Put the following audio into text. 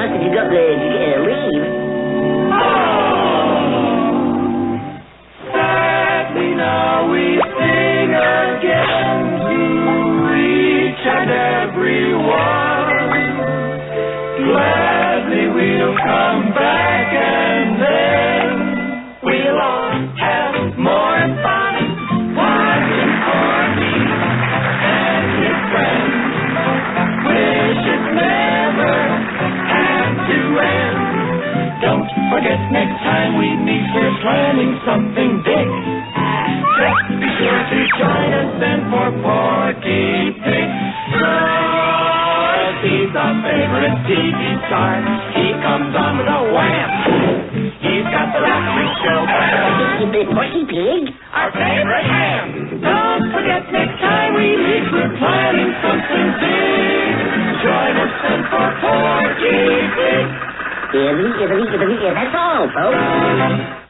uh, uh, leave. Oh, Sadly now we sing again to each and every one. Gladly we'll come back something big. Just be sure to join us then for Porky Pig. Cause he's our favorite TV star. He comes on with a wham. He's got the laughing show. Porky Pig? Our favorite ham. Don't forget next time we meet, we're planning something big. Join us then for Porky Pig. Italy, Italy, Italy, that's all, folks.